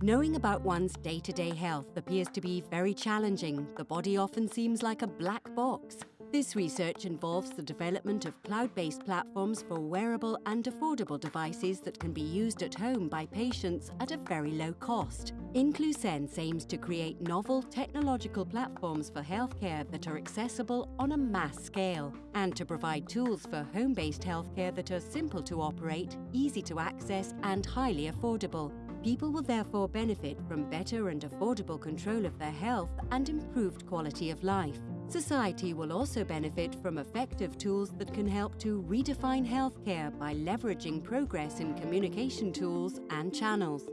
Knowing about one's day-to-day health appears to be very challenging. The body often seems like a black box. This research involves the development of cloud-based platforms for wearable and affordable devices that can be used at home by patients at a very low cost. Inclusense aims to create novel technological platforms for healthcare that are accessible on a mass scale and to provide tools for home-based healthcare that are simple to operate, easy to access and highly affordable. People will therefore benefit from better and affordable control of their health and improved quality of life. Society will also benefit from effective tools that can help to redefine healthcare by leveraging progress in communication tools and channels.